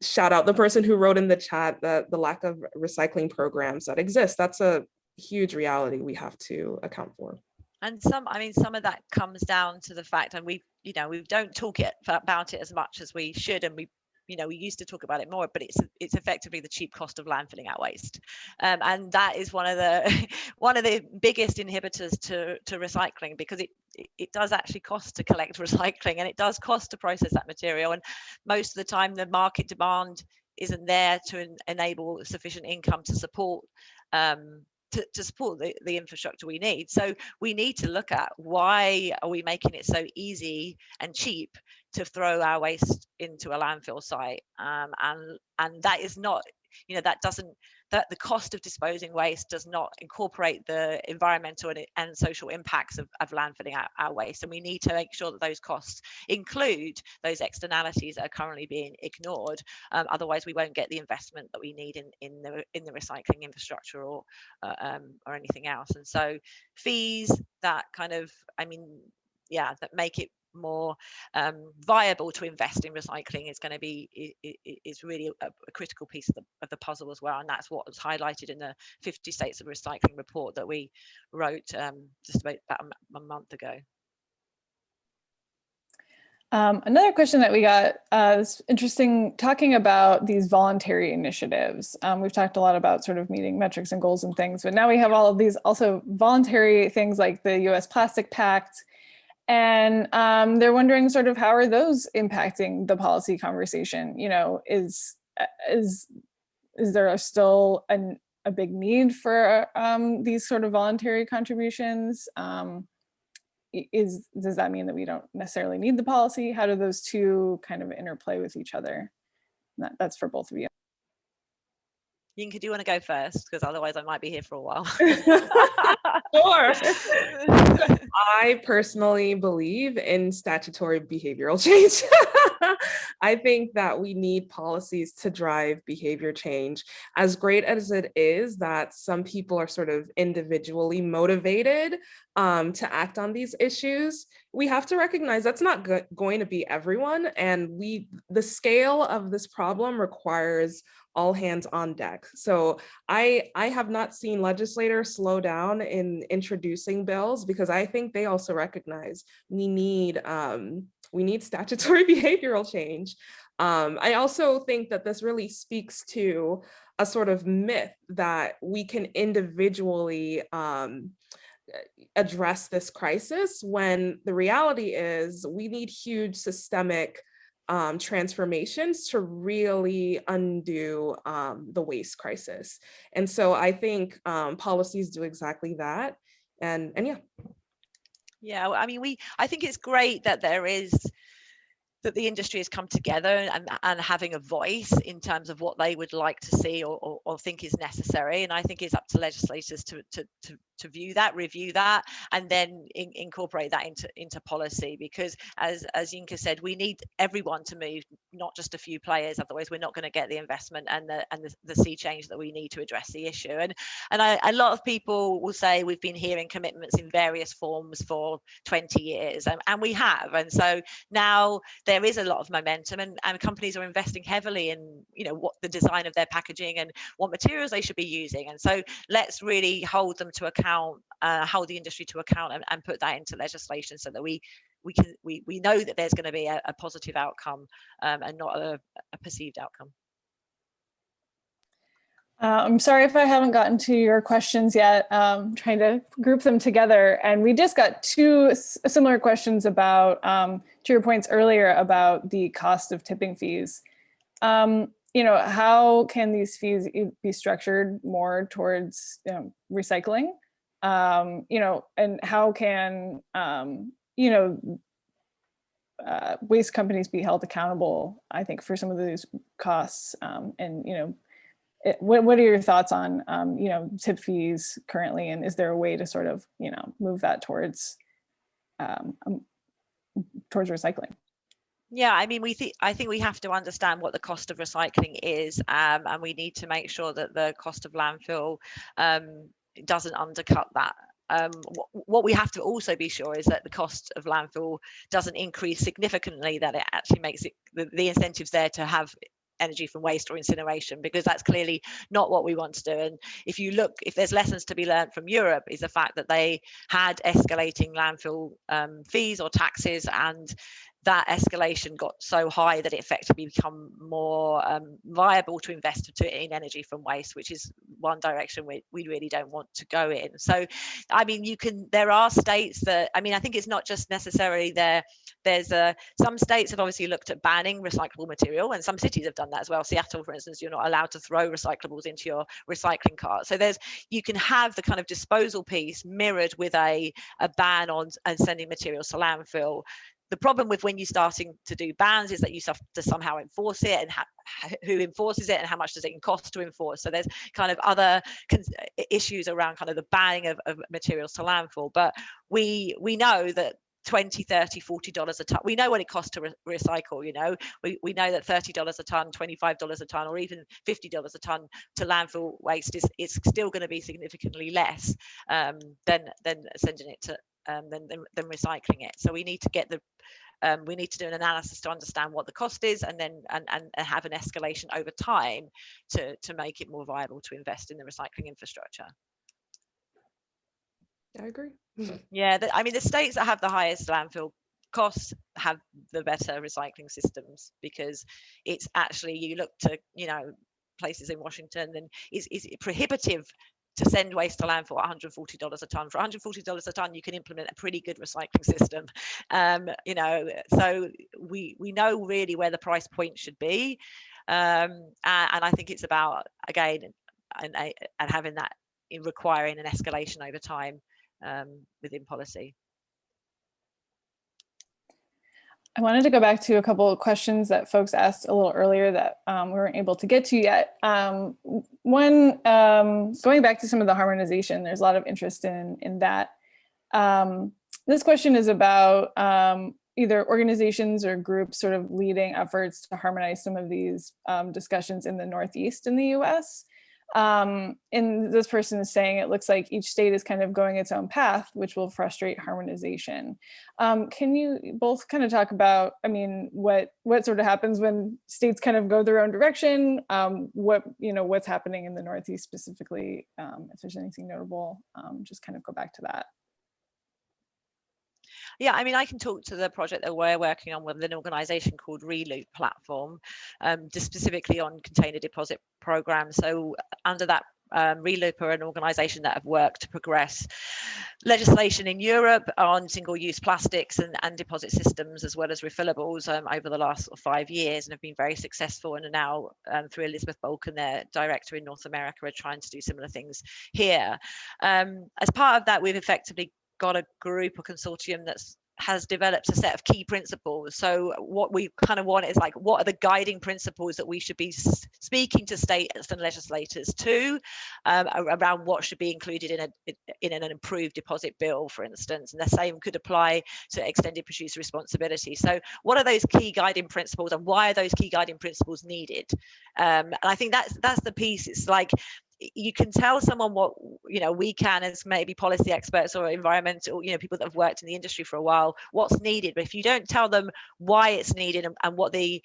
shout out the person who wrote in the chat that the lack of recycling programs that exist. That's a huge reality we have to account for and some i mean some of that comes down to the fact and we you know we don't talk it about it as much as we should and we you know we used to talk about it more but it's it's effectively the cheap cost of landfilling our waste. Um, and that is one of the one of the biggest inhibitors to to recycling because it it does actually cost to collect recycling and it does cost to process that material and most of the time the market demand isn't there to en enable sufficient income to support um, to, to support the, the infrastructure we need. So we need to look at why are we making it so easy and cheap to throw our waste into a landfill site um, and and that is not you know that doesn't that the cost of disposing waste does not incorporate the environmental and, and social impacts of, of landfilling our, our, waste. And we need to make sure that those costs include those externalities that are currently being ignored. Um, otherwise, we won't get the investment that we need in, in the in the recycling infrastructure or uh, um, or anything else. And so fees that kind of, I mean, yeah, that make it more um, viable to invest in recycling is going to be is really a, a, critical piece of the, of the puzzle as well and that's what was highlighted in the 50 states of recycling report that we wrote um, just about, about a, month ago um, another question that we got uh, is interesting talking about these voluntary initiatives. Um, we've talked a lot about sort of meeting metrics and goals and things, but now we have all of these also voluntary things like the US Plastic Pact and um, they're wondering sort of how are those impacting the policy conversation? You know, is uh, is is there still an, a big need for um, these sort of voluntary contributions? Um, is does that mean that we don't necessarily need the policy? How do those two kind of interplay with each other? That, that's for both of you. Yinka, do you want to go first? Because otherwise I might be here for a while. sure. I personally believe in statutory behavioral change. I think that we need policies to drive behavior change. As great as it is that some people are sort of individually motivated um, to act on these issues, we have to recognize that's not go going to be everyone. And we, the scale of this problem requires all hands on deck. So I, I have not seen legislators slow down in introducing bills because I think they also recognize we need, um, we need statutory behavioral change. Um, I also think that this really speaks to a sort of myth that we can individually um, address this crisis when the reality is we need huge systemic um, transformations to really undo um, the waste crisis. And so I think um, policies do exactly that. And, and yeah. Yeah, I mean, we, I think it's great that there is that the industry has come together and, and having a voice in terms of what they would like to see or, or, or think is necessary. And I think it's up to legislators to, to, to, to view that, review that, and then in, incorporate that into, into policy. Because as, as Yinka said, we need everyone to move, not just a few players. Otherwise, we're not going to get the investment and the and the, the sea change that we need to address the issue. And and I, a lot of people will say we've been hearing commitments in various forms for 20 years, and, and we have. And so now there is a lot of momentum, and, and companies are investing heavily in you know what the design of their packaging and what materials they should be using. And so let's really hold them to account uh, hold the industry to account and, and, put that into legislation so that we we can we, we know that there's going to be a, a positive outcome um, and not a, a perceived outcome. Uh, I'm sorry if I haven't gotten to your questions yet. Um, trying to group them together. And we just got two similar questions about, um, to your points earlier about the cost of tipping fees. Um, you know, how can these fees be structured more towards you know, recycling? um, you know, and how can, um, you know, uh, waste companies be held accountable, I think, for some of these costs. Um, and, you know, it, what, what are your thoughts on, um, you know, tip fees currently? And is there a way to sort of, you know, move that towards, um, um towards recycling? Yeah, I mean, we think I think we have to understand what the cost of recycling is, um, and we need to make sure that the cost of landfill um, doesn't undercut that. Um, what, what, we have to also be sure is that the cost of landfill doesn't increase significantly, that it actually makes it the, the incentives there to have energy from waste or incineration because that's clearly not what we want to do. And if you look if there's lessons to be learned from Europe is the fact that they had escalating landfill um, fees or taxes and that escalation got so high that it effectively become more um, viable to invest to, in energy from waste, which is one direction we, we really don't want to go in. So, I mean, you can, there are states that, I mean, I think it's not just necessarily there, there's a, some states have obviously looked at banning recyclable material and some cities have done that as well. Seattle, for instance, you're not allowed to throw recyclables into your recycling cart. So there's, you can have the kind of disposal piece mirrored with a, a ban on and sending materials to landfill the problem with when you're starting to do bans is that you have to somehow enforce it and who enforces it and how much does it cost to enforce. So there's kind of other issues around kind of the banning of, of materials to landfill. But we we know that 20 30 40 dollars a ton we know what it costs to re recycle you know? We, we know that 30 dollars a ton 25 dollars a ton or even 50 dollars a ton to landfill waste is is still going to be significantly less um, than than sending it to um, than, than, than recycling it. So we need to get the um, we need to do an analysis to understand what the cost is and then and, and, have an escalation over time to, to make it more viable to invest in the recycling infrastructure. I agree. Yeah, the, I mean, the states that have the highest landfill costs have the better recycling systems because it's actually, you look to, you know, places in Washington and it's, it's prohibitive to send waste to landfill at $140 a ton. For $140 a ton, you can implement a pretty good recycling system. Um, you know, so we we know really where the price point should be, um, and, and, I think it's about again and, and having that in requiring an escalation over time um, within policy. I wanted to go back to a couple of questions that folks asked a little earlier that um, we weren't able to get to yet. Um, one, um, going back to some of the harmonization, there's a lot of interest in, in that. Um, this question is about um, either organizations or groups sort of leading efforts to harmonize some of these um, discussions in the Northeast in the US. Um, and this person is saying it looks like each state is kind of going its own path, which will frustrate harmonization. Um, can you both kind of talk about, I mean, what what sort of happens when states kind of go their own direction? Um, what, you know, what's happening in the Northeast specifically, um, if there's anything notable, um, just kind of go back to that. Yeah, I mean, I can talk to the project that we're working on with an organization called Reloop Platform, um, just specifically on container deposit programs. So under that um, Reloop are an organisation that have worked to progress legislation in Europe on single-use plastics and, and, deposit systems as well as refillables um, over the last five years and have been very successful and are now um, through Elizabeth Balkan, their director in North America, are trying to do similar things here. Um, as part of that, we've effectively got a group or consortium that's has developed a set of key principles. So what we kind of want is like, what are the guiding principles that we should be speaking to states and legislators to um, around what should be included in, a, in an improved deposit bill, for instance, and the same could apply to extended producer responsibility. So what are those key guiding principles and why are those key guiding principles needed? Um, and I think that's that's the piece. It's like you can tell someone what you know we can as maybe policy experts or environmental you know people that have worked in the industry for a while what's needed. But if you don't tell them why it's needed and, and what the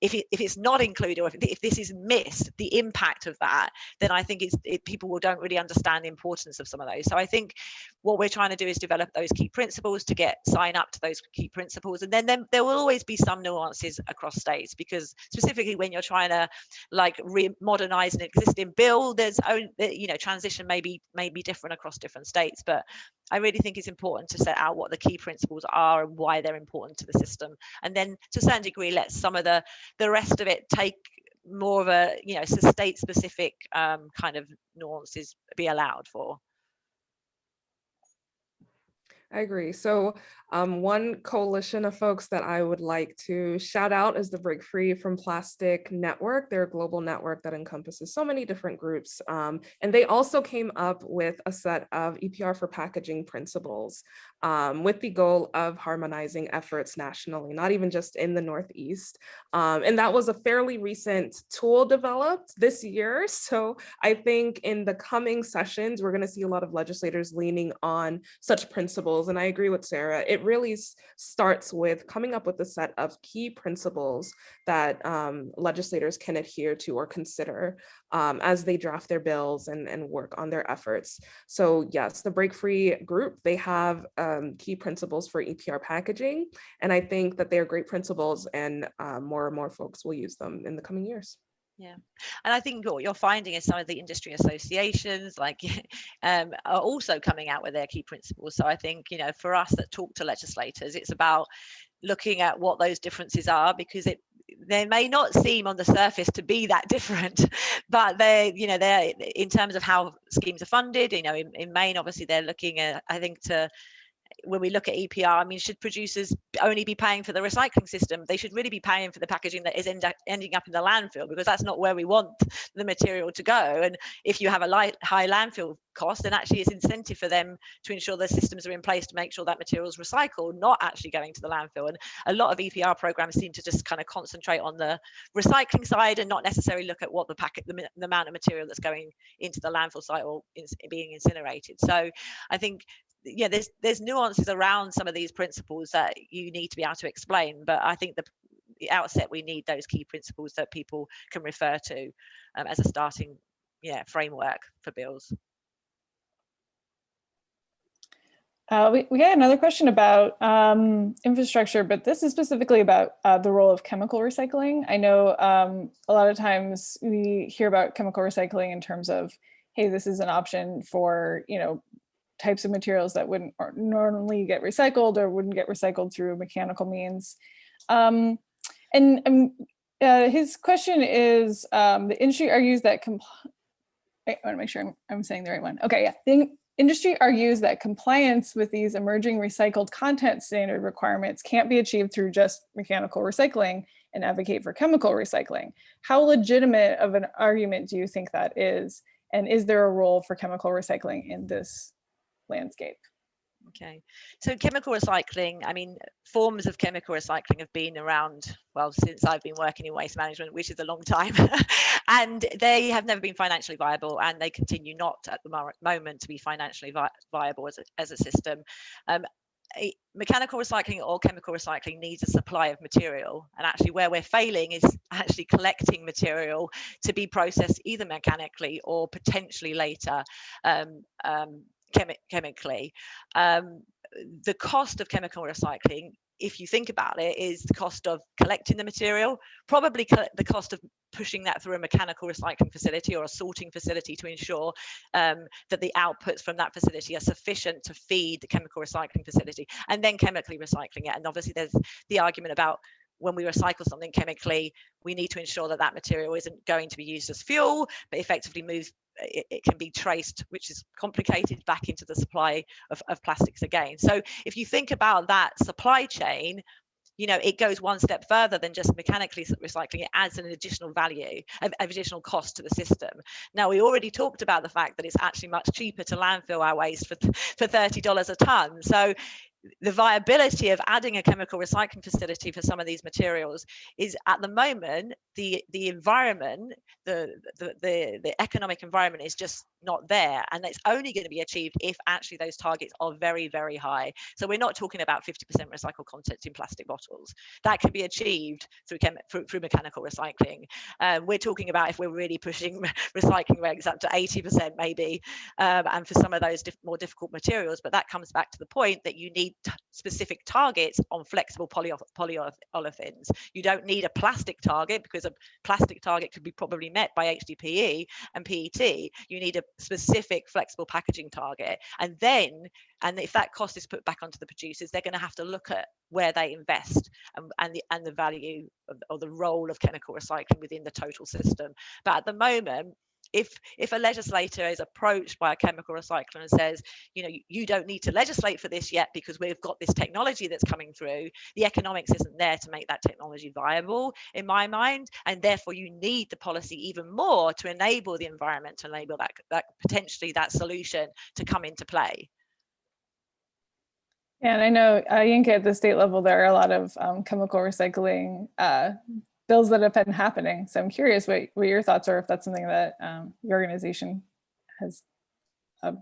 if, it, if it's not included or if, if this is missed the impact of that then i think it's it, people will don't really understand the importance of some of those. So i think what we're trying to do is develop those key principles to get sign up to those key principles. And then, then there will always be some nuances across states because specifically when you're trying to like re modernize an existing bill there's own you know transition may be may be different across different states but I really think it's important to set out what the key principles are and why they're important to the system. And then to a certain degree, let some of the, the rest of it take more of a, you know, state specific um, kind of nuances be allowed for. I agree. So um, one coalition of folks that I would like to shout out is the Break Free from Plastic Network. They're a global network that encompasses so many different groups. Um, and they also came up with a set of EPR for packaging principles um, with the goal of harmonizing efforts nationally, not even just in the Northeast. Um, and that was a fairly recent tool developed this year. So I think in the coming sessions, we're gonna see a lot of legislators leaning on such principles. And I agree with Sarah, it really starts with coming up with a set of key principles that um, legislators can adhere to or consider um, as they draft their bills and, and work on their efforts. So yes, the Break Free group, they have um, key principles for EPR packaging. And I think that they are great principles and uh, more and more folks will use them in the coming years. Yeah, and I think what you're finding is some of the industry associations like um, are also coming out with their key principles. So I think, you know, for us that talk to legislators, it's about looking at what those differences are because it they may not seem on the surface to be that different but they you know they're in terms of how schemes are funded you know in, in maine obviously they're looking at i think to when we look at EPR, I mean, should producers only be paying for the recycling system? They should really be paying for the packaging that is end up, ending up in the landfill because that's not where we want the material to go. And if you have a light, high landfill cost, then actually it's incentive for them to ensure the systems are in place to make sure that material is recycled, not actually going to the landfill. And a lot of EPR programs seem to just kind of concentrate on the recycling side and not necessarily look at what the packet, the, the amount of material that's going into the landfill site or in, being incinerated. So I think yeah there's there's nuances around some of these principles that you need to be able to explain but i think the, the outset we need those key principles that people can refer to um, as a starting yeah framework for bills uh, we, we got another question about um, infrastructure, but this is specifically about uh, the role of chemical recycling. I know um, a lot of times we hear about chemical recycling in terms of hey, this is an option for, you know, types of materials that wouldn't normally get recycled or wouldn't get recycled through mechanical means. Um, and um, uh, his question is, um, the industry argues that, I want to make sure I'm, I'm saying the right one. Okay, yeah. The industry argues that compliance with these emerging recycled content standard requirements can't be achieved through just mechanical recycling and advocate for chemical recycling. How legitimate of an argument do you think that is? And is there a role for chemical recycling in this landscape? Okay, so chemical recycling, I mean, forms of chemical recycling have been around, well, since I've been working in waste management, which is a long time, and they have never been financially viable and they continue not at the moment to be financially vi viable as a, as a system. Um, mechanical recycling or chemical recycling needs a supply of material and actually where we're failing is actually collecting material to be processed either mechanically or potentially later um, um, chemi chemically. Um, the cost of chemical recycling if you think about it, is the cost of collecting the material, probably co the cost of pushing that through a mechanical recycling facility or a sorting facility to ensure um, that the outputs from that facility are sufficient to feed the chemical recycling facility and then chemically recycling it. And obviously there's the argument about when we recycle something chemically, we need to ensure that that material isn't going to be used as fuel, but effectively moves it, it, can be traced, which is complicated, back into the supply of, of plastics again. So if you think about that supply chain, you know, it goes one step further than just mechanically recycling. It adds an additional value, an additional cost to the system. Now, we already talked about the fact that it's actually much cheaper to landfill our waste for, for $30 a ton. So the viability of adding a chemical recycling facility for some of these materials is at the moment the the environment the the the, the economic environment is just not there and it's only going to be achieved if actually those targets are very very high. So we're not talking about 50% recycled content in plastic bottles. That can be achieved through through, through, mechanical recycling. Um, we're talking about if we're really pushing recycling rates up to 80% maybe um, and for some of those more difficult materials but that comes back to the point that you need specific targets on flexible polyolefins. You don't need a plastic target because a plastic target could be probably met by HDPE and PET. You need a specific flexible packaging target. And then, and if that cost is put back onto the producers, they're going to have to look at where they invest and, and the and the value of, or the role of chemical recycling within the total system. But at the moment, if if a legislator is approached by a chemical recycler and says you know you don't need to legislate for this yet because we've got this technology that's coming through. The economics isn't there to make that technology viable in my mind and therefore you need the policy even more to enable the environment to enable that that potentially that solution to come into play. Yeah, and I know, uh, Yinka, at the state level, there are a lot of um, chemical recycling uh, bills that have been happening. So I'm curious what, what your thoughts are, if that's something that um, your organization has. Uh...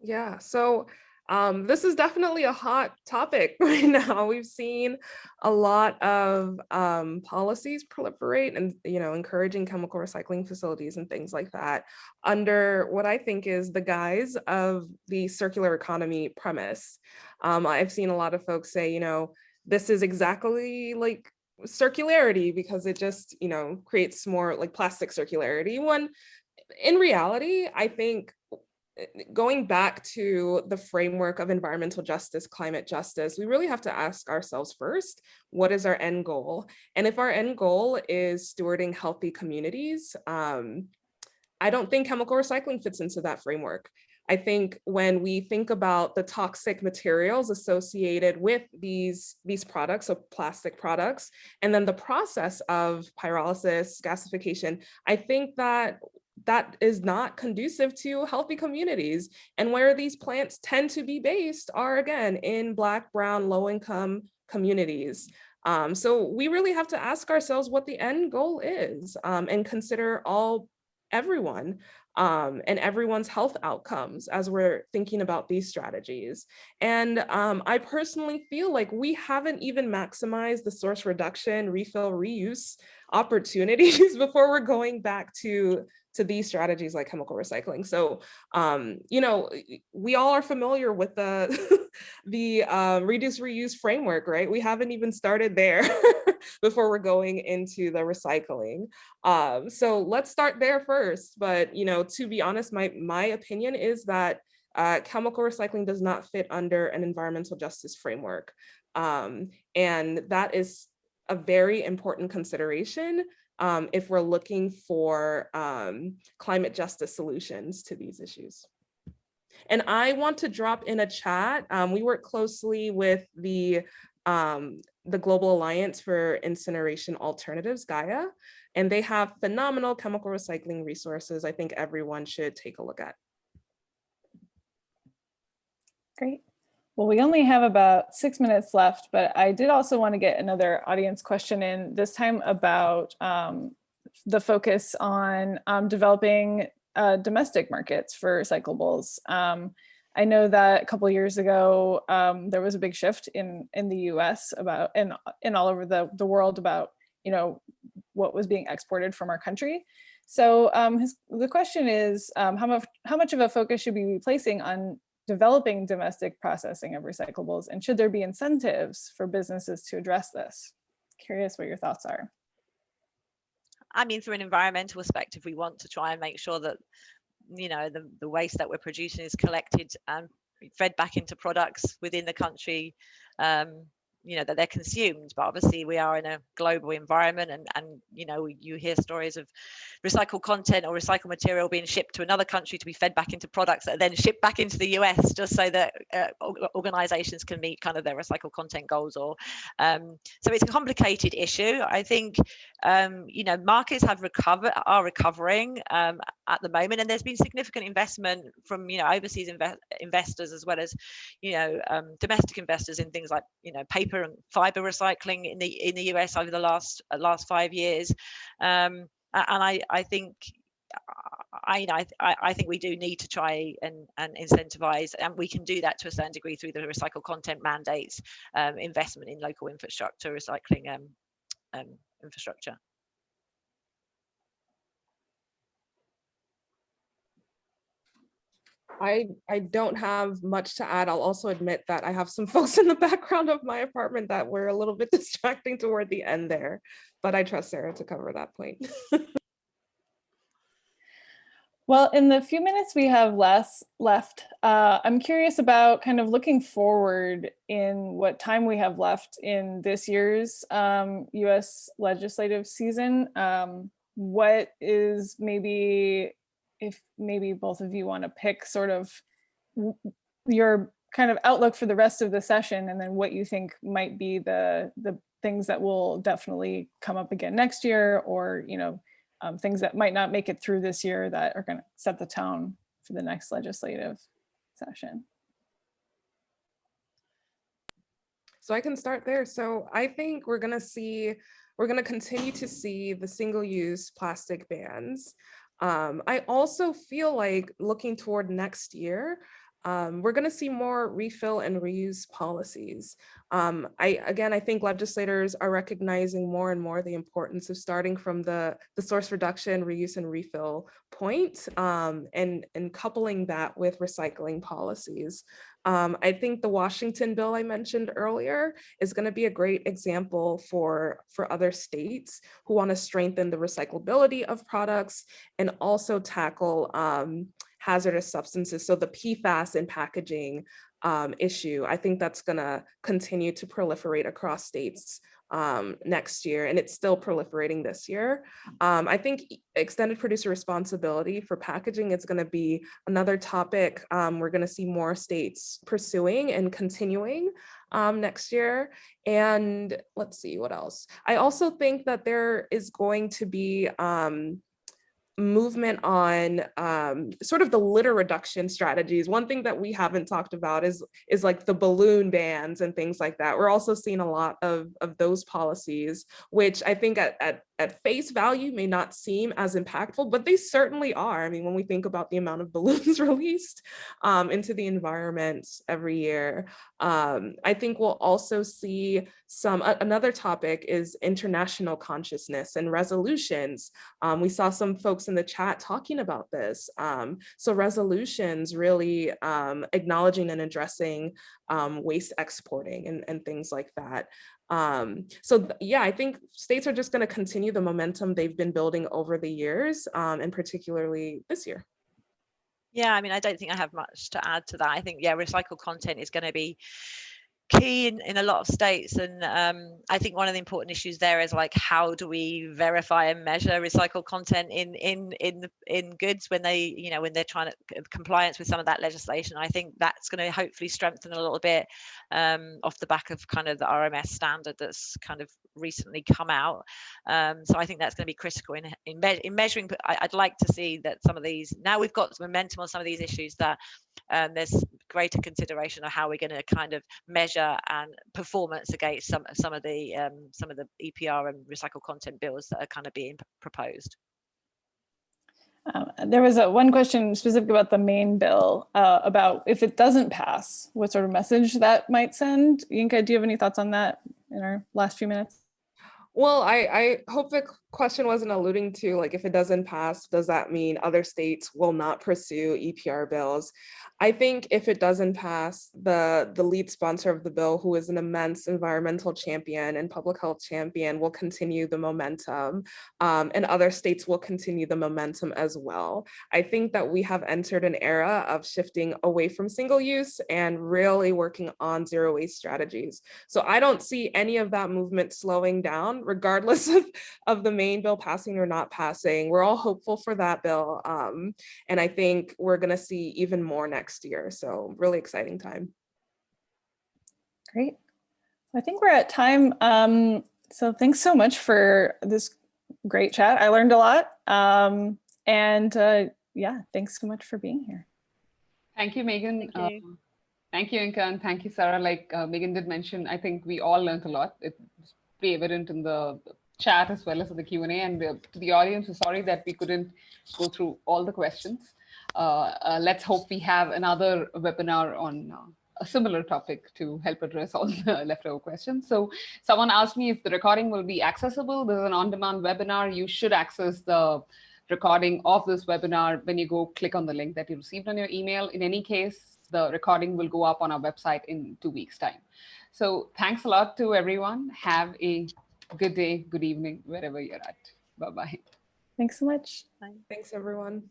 Yeah, so um, this is definitely a hot topic right now. We've seen a lot of um, policies proliferate and, you know, encouraging chemical recycling facilities and things like that under what I think is the guise of the circular economy premise. Um, I've seen a lot of folks say, you know, this is exactly like circularity because it just, you know, creates more like plastic circularity. When in reality, I think going back to the framework of environmental justice, climate justice, we really have to ask ourselves first, what is our end goal? And if our end goal is stewarding healthy communities, um, I don't think chemical recycling fits into that framework. I think when we think about the toxic materials associated with these, these products, so plastic products, and then the process of pyrolysis, gasification, I think that that is not conducive to healthy communities. And where these plants tend to be based are again in Black, Brown, low income communities. Um, so we really have to ask ourselves what the end goal is um, and consider all everyone um, and everyone's health outcomes as we're thinking about these strategies. And um, I personally feel like we haven't even maximized the source reduction, refill, reuse opportunities before we're going back to to these strategies like chemical recycling. So, um, you know, we all are familiar with the, the um, reduce reuse framework, right? We haven't even started there. before we're going into the recycling. Um, so let's start there first. But, you know, to be honest, my, my opinion is that uh, chemical recycling does not fit under an environmental justice framework. Um, and that is a very important consideration um, if we're looking for um, climate justice solutions to these issues. And I want to drop in a chat. Um, we work closely with the, um, the Global Alliance for Incineration Alternatives, Gaia, and they have phenomenal chemical recycling resources I think everyone should take a look at. Great. Well, we only have about six minutes left, but I did also want to get another audience question in, this time about um, the focus on um, developing uh, domestic markets for recyclables. Um, I know that a couple years ago, um, there was a big shift in, in the US about, and, and all over the, the world about, you know, what was being exported from our country. So um, his, the question is, um, how, much, how much of a focus should we be placing on developing domestic processing of recyclables? And should there be incentives for businesses to address this? Curious what your thoughts are. I mean, from an environmental perspective, we want to try and make sure that, you know, the, the waste that we're producing is collected and fed back into products within the country um, you know that they're consumed but obviously we are in a global environment and and you know you hear stories of recycled content or recycled material being shipped to another country to be fed back into products that are then shipped back into the US just so that uh, organizations can meet kind of their recycled content goals or um, so it's a complicated issue. I think um, you know markets have recovered are recovering um, at the moment and there's been significant investment from you know overseas inve investors as well as you know um, domestic investors in things like you know paper paper and fiber recycling in the in the US over the last uh, last five years, um, and I I think. I, I, I think we do need to try and, and incentivize, and we can do that to a certain degree through the recycled content mandates, um, investment in local infrastructure, recycling um, um, infrastructure. I, I don't have much to add. I'll also admit that I have some folks in the background of my apartment that were a little bit distracting toward the end there, but I trust Sarah to cover that point. well, in the few minutes we have less left, uh, I'm curious about kind of looking forward in what time we have left in this year's um, US legislative season. Um, what is maybe if maybe both of you want to pick sort of your kind of outlook for the rest of the session and then what you think might be the the things that will definitely come up again next year or you know um, things that might not make it through this year that are going to set the tone for the next legislative session. So I can start there. So I think we're going to see, we're going to continue to see the single use plastic bans. Um, I also feel like looking toward next year, um, we're going to see more refill and reuse policies. Um, I again, I think legislators are recognizing more and more the importance of starting from the the source reduction, reuse, and refill point, um, and and coupling that with recycling policies. Um, I think the Washington bill I mentioned earlier is going to be a great example for, for other states who want to strengthen the recyclability of products and also tackle um, hazardous substances. So the PFAS in packaging um, issue, I think that's going to continue to proliferate across states um, next year, and it's still proliferating this year. Um, I think extended producer responsibility for packaging is going to be another topic um, we're going to see more states pursuing and continuing um, next year. And let's see what else. I also think that there is going to be um, movement on um, sort of the litter reduction strategies. One thing that we haven't talked about is, is like the balloon bans and things like that. We're also seeing a lot of, of those policies, which I think at, at at face value may not seem as impactful, but they certainly are. I mean, when we think about the amount of balloons released um, into the environment every year, um, I think we'll also see some, uh, another topic is international consciousness and resolutions. Um, we saw some folks in the chat talking about this. Um, so resolutions really um, acknowledging and addressing um, waste exporting and, and things like that. Um, so yeah, I think states are just going to continue the momentum they've been building over the years, um, and particularly this year. Yeah, I mean, I don't think I have much to add to that. I think, yeah, recycled content is going to be key in, in a lot of states and um, i think one of the important issues there is like how do we verify and measure recycled content in in in in goods when they you know when they're trying to compliance with some of that legislation? I think that's going to hopefully strengthen a little bit um, off the back of kind of the rms standard that's kind of recently come out. Um, so i think that's going to be critical in in, me in measuring I, i'd like to see that some of these now we've got momentum on some of these issues that um, there's greater consideration of how we're going to kind of measure and performance against some some of the um, some of the EPR and recycled content bills that are kind of being proposed. Um, there was a one question specific about the Maine bill uh, about if it doesn't pass, what sort of message that might send. Yinka, do you have any thoughts on that in our last few minutes? Well, I, I hope the question wasn't alluding to like if it doesn't pass, does that mean other states will not pursue EPR bills? I think if it doesn't pass, the, the lead sponsor of the bill, who is an immense environmental champion and public health champion, will continue the momentum um, and other states will continue the momentum as well. I think that we have entered an era of shifting away from single use and really working on zero waste strategies. So I don't see any of that movement slowing down regardless of, of the Maine bill passing or not passing. We're all hopeful for that bill. Um, and I think we're gonna see even more next year. So really exciting time. Great. I think we're at time. Um, so thanks so much for this great chat. I learned a lot. Um, and uh, yeah, thanks so much for being here. Thank you, Megan. Thank you. Um, thank you, Inka, and thank you, Sarah. Like uh, Megan did mention, I think we all learned a lot. It's pretty evident in the chat as well as in the Q&A. And uh, to the audience, we're sorry that we couldn't go through all the questions. Uh, uh, let's hope we have another webinar on uh, a similar topic to help address all the leftover questions. So someone asked me if the recording will be accessible. This is an on-demand webinar. You should access the recording of this webinar when you go click on the link that you received on your email. In any case, the recording will go up on our website in two weeks time. So thanks a lot to everyone. Have a good day, good evening, wherever you're at. Bye-bye. Thanks so much. Thanks, everyone.